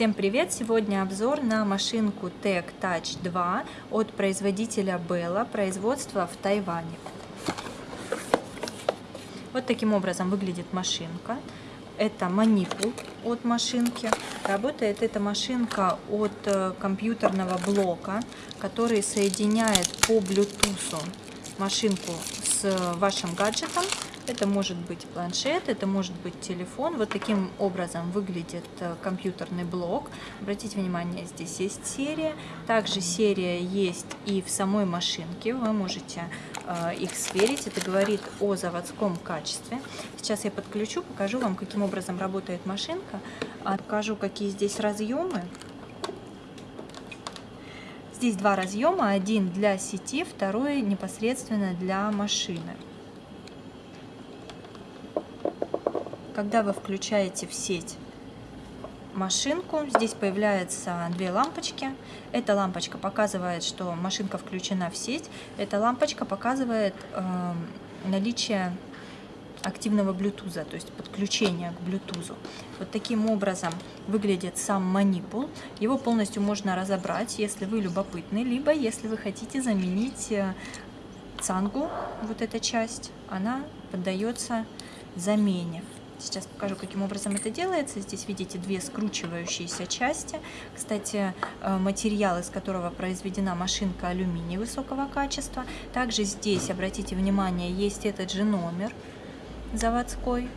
Всем привет! Сегодня обзор на машинку Tech Touch 2 от производителя Bella, производства в Тайване. Вот таким образом выглядит машинка. Это манипул от машинки. Работает эта машинка от э, компьютерного блока, который соединяет по Bluetooth машинку с вашим гаджетом это может быть планшет, это может быть телефон. Вот таким образом выглядит э, компьютерный блок. Обратите внимание, здесь есть серия. Также серия есть и в самой машинке. Вы можете э, их сверить. Это говорит о заводском качестве. Сейчас я подключу, покажу вам, каким образом работает машинка. А покажу, какие здесь разъемы. Здесь два разъема, один для сети, второй непосредственно для машины. Когда вы включаете в сеть машинку, здесь появляются две лампочки. Эта лампочка показывает, что машинка включена в сеть. Эта лампочка показывает э, наличие активного Bluetooth, то есть подключение к Bluetooth. Вот таким образом выглядит сам манипул. Его полностью можно разобрать, если вы любопытны, либо если вы хотите заменить э, цангу, вот эта часть, она поддается замене. Сейчас покажу, каким образом это делается. Здесь видите две скручивающиеся части. Кстати, э, материал, из которого произведена машинка алюминий высокого качества. Также здесь, обратите внимание, есть этот же номер заводской.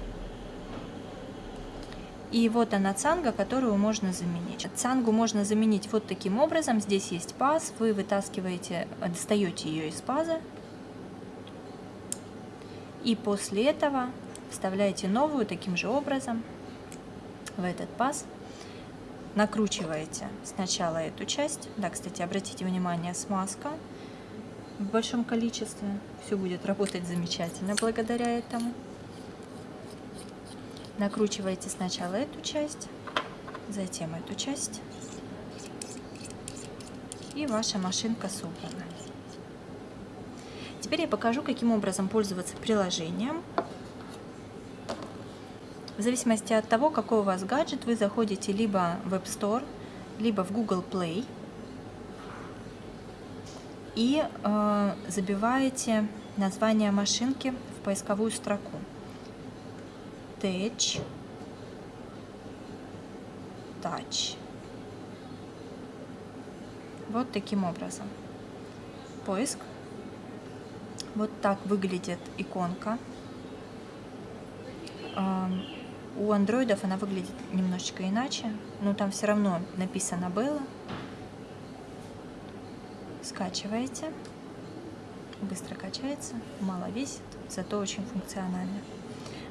И вот она цанга, которую можно заменить. Цангу можно заменить вот таким образом. Здесь есть паз, вы вытаскиваете, достаете ее из паза. И после этого вставляете новую таким же образом в этот паз, накручиваете сначала эту часть, да, кстати, обратите внимание, смазка в большом количестве, все будет работать замечательно благодаря этому. Накручиваете сначала эту часть, затем эту часть, и ваша машинка собрана. Теперь я покажу, каким образом пользоваться приложением. В зависимости от того, какой у вас гаджет, вы заходите либо в App Store, либо в Google Play и э, забиваете название машинки в поисковую строку. Tech Touch. Вот таким образом. Поиск. Вот так выглядит иконка. У андроидов она выглядит немножечко иначе, но там все равно написано было. Скачиваете. Быстро качается, мало весит, зато очень функционально.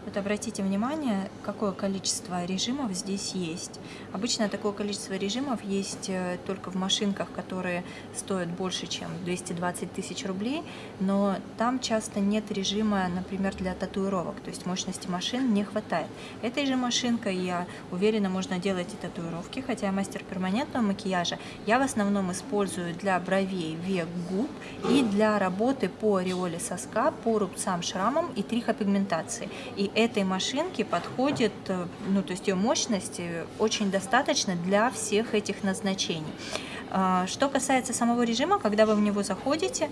Вот обратите внимание, какое количество режимов здесь есть. Обычно такое количество режимов есть э, только в машинках, которые стоят больше, чем 220 тысяч рублей, но там часто нет режима, например, для татуировок, то есть мощности машин не хватает. Этой же машинкой, я уверена, можно делать и татуировки, хотя я мастер перманентного макияжа. Я в основном использую для бровей, век, губ и для работы по ореоле соска, по рубцам, шрамам и трихопигментации. И этой машинки подходит, э, ну то есть ее мощности очень достаточно для всех этих назначений. А, что касается самого режима, когда вы в него заходите,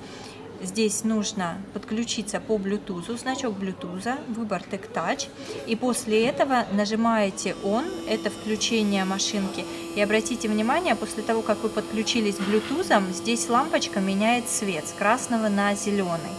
здесь нужно подключиться по Bluetooth, значок Bluetooth, выбор Tech Touch, и после этого нажимаете On, это включение машинки, и обратите внимание, после того, как вы подключились Bluetooth, здесь лампочка меняет цвет с красного на зеленый.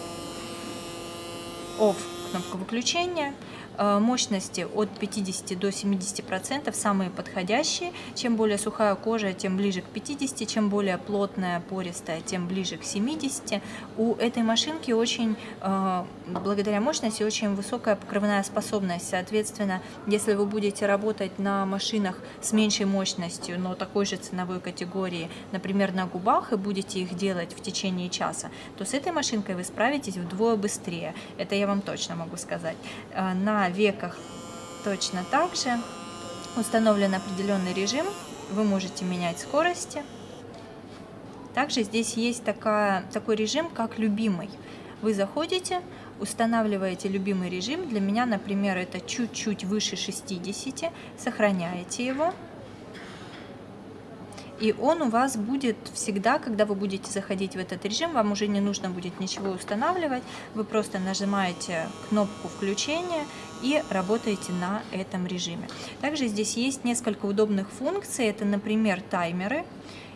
Off кнопка выключения, мощности от 50 до 70 процентов самые подходящие. Чем более сухая кожа, тем ближе к 50, чем более плотная, пористая, тем ближе к 70. У этой машинки очень, э, благодаря мощности, очень высокая покрывная способность. Соответственно, если вы будете работать на машинах с меньшей мощностью, но такой же ценовой категории, например, на губах, и будете их делать в течение часа, то с этой машинкой вы справитесь вдвое быстрее. Это я вам точно могу сказать. Э, на на веках точно так же. Установлен определенный режим, вы можете менять скорости. Также здесь есть такая, такой режим, как любимый. Вы заходите, устанавливаете любимый режим. Для меня, например, это чуть-чуть выше 60. Сохраняете его. и он у вас будет всегда, когда вы будете заходить в этот режим, вам уже не нужно будет ничего устанавливать, вы просто нажимаете кнопку включения и работаете на этом режиме. Также здесь есть несколько удобных функций, это, например, таймеры,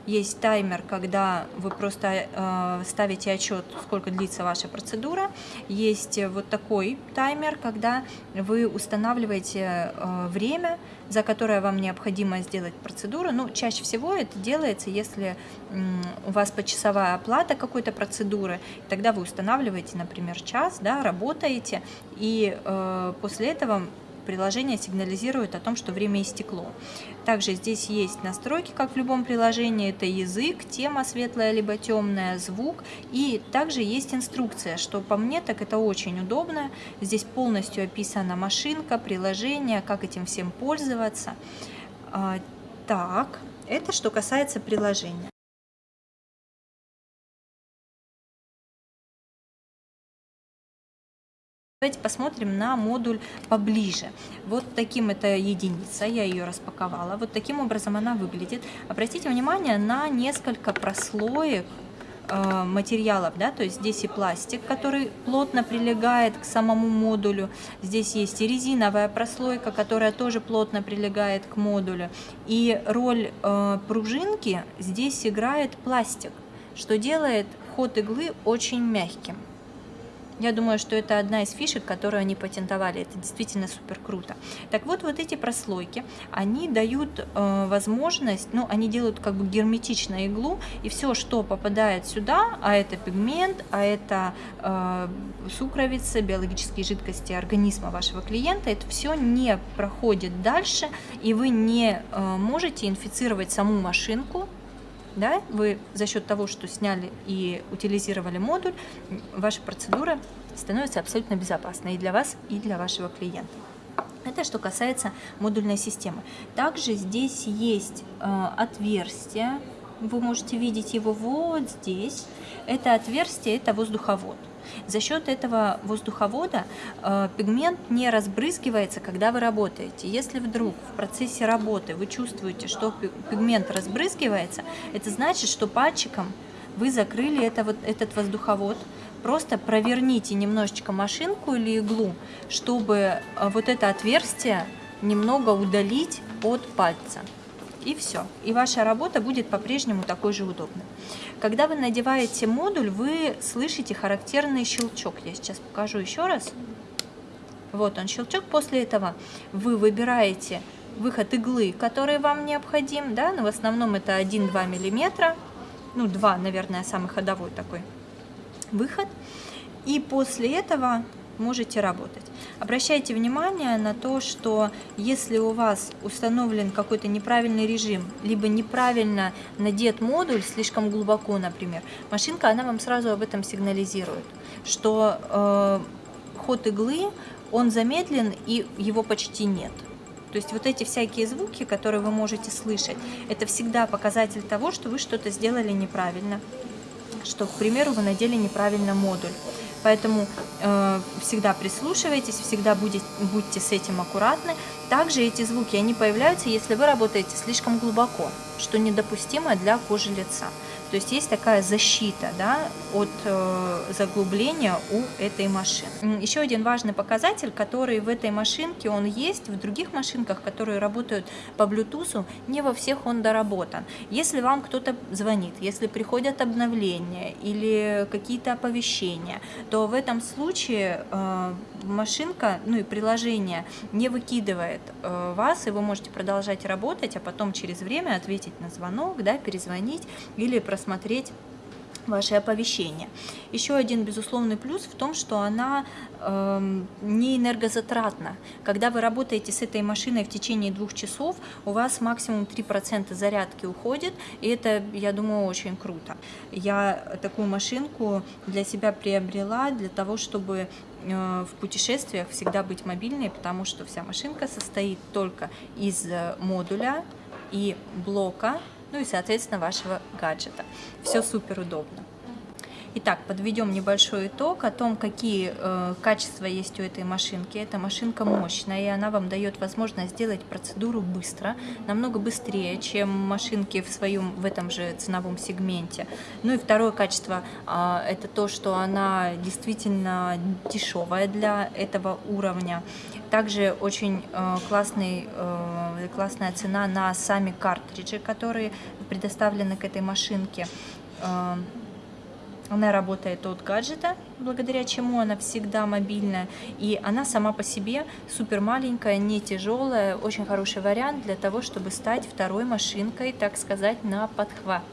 есть таймер, когда вы просто э, ставите отчет, сколько длится ваша процедура. Есть вот такой таймер, когда вы устанавливаете э, время, за которое вам необходимо сделать процедуру. Ну, чаще всего это делается, если э, у вас почасовая оплата какой-то процедуры, тогда вы устанавливаете, например, час, да, работаете, и э, после этого приложение сигнализирует о том, что время истекло. Также здесь есть настройки, как в любом приложении, это язык, тема светлая либо темная, звук, и также есть инструкция, что по мне так это очень удобно. Здесь полностью описана машинка, приложение, как этим всем пользоваться. А, так, это что касается приложения. Давайте посмотрим на модуль поближе. Вот таким это единица, я ее распаковала. Вот таким образом она выглядит. Обратите внимание на несколько прослоек э, материалов, да, то есть здесь и пластик, который плотно прилегает к самому модулю, здесь есть и резиновая прослойка, которая тоже плотно прилегает к модулю, и роль э, пружинки здесь играет пластик, что делает ход иглы очень мягким. Я думаю, что это одна из фишек, которую они патентовали. Это действительно супер круто. Так вот, вот эти прослойки, они дают э, возможность, ну, они делают как бы герметично иглу, и все, что попадает сюда, а это пигмент, а это э, сукровица, биологические жидкости организма вашего клиента, это все не проходит дальше, и вы не э, можете инфицировать саму машинку, да, вы за счет того, что сняли и утилизировали модуль, ваша процедура становится абсолютно безопасной и для вас, и для вашего клиента. Это что касается модульной системы. Также здесь есть э, отверстие, вы можете видеть его вот здесь. Это отверстие, это воздуховод. За счет этого воздуховода э, пигмент не разбрызгивается, когда вы работаете. Если вдруг в процессе работы вы чувствуете, что пигмент разбрызгивается, это значит, что пальчиком вы закрыли это, вот, этот воздуховод. Просто проверните немножечко машинку или иглу, чтобы э, вот это отверстие немного удалить от пальца и все. И ваша работа будет по-прежнему такой же удобной. Когда вы надеваете модуль, вы слышите характерный щелчок. Я сейчас покажу еще раз. Вот он щелчок. После этого вы выбираете выход иглы, который вам необходим. Да? Но в основном это 1-2 миллиметра. Ну, 2, наверное, самый ходовой такой выход. И после этого можете работать. Обращайте внимание на то, что если у вас установлен какой-то неправильный режим, либо неправильно надет модуль слишком глубоко, например, машинка, она вам сразу об этом сигнализирует, что э, ход иглы, он замедлен и его почти нет. То есть вот эти всякие звуки, которые вы можете слышать, это всегда показатель того, что вы что-то сделали неправильно, что, к примеру, вы надели неправильно модуль. Поэтому э, всегда прислушивайтесь, всегда будете, будьте с этим аккуратны. Также эти звуки, они появляются, если вы работаете слишком глубоко, что недопустимо для кожи лица. То есть есть такая защита да, от э, заглубления у этой машины. Еще один важный показатель, который в этой машинке он есть, в других машинках, которые работают по Bluetooth, не во всех он доработан. Если вам кто-то звонит, если приходят обновления или какие-то оповещения, то в этом случае э, машинка, ну и приложение не выкидывает э, вас, и вы можете продолжать работать, а потом через время ответить на звонок, да, перезвонить или просмотреть посмотреть ваши оповещения. Еще один безусловный плюс в том, что она э, не энергозатратна. Когда вы работаете с этой машиной в течение двух часов, у вас максимум 3% зарядки уходит, и это, я думаю, очень круто. Я такую машинку для себя приобрела для того, чтобы э, в путешествиях всегда быть мобильной, потому что вся машинка состоит только из э, модуля и блока ну и, соответственно, вашего гаджета. Все супер удобно. Итак, подведем небольшой итог о том, какие э, качества есть у этой машинки. Эта машинка мощная, и она вам дает возможность сделать процедуру быстро, намного быстрее, чем машинки в своем в этом же ценовом сегменте. Ну и второе качество э, это то, что она действительно дешевая для этого уровня. Также очень э, классный, э, классная цена на сами картриджи, которые предоставлены к этой машинке. Э, она работает от гаджета, благодаря чему она всегда мобильная. И она сама по себе супер маленькая, не тяжелая, очень хороший вариант для того, чтобы стать второй машинкой, так сказать, на подхват.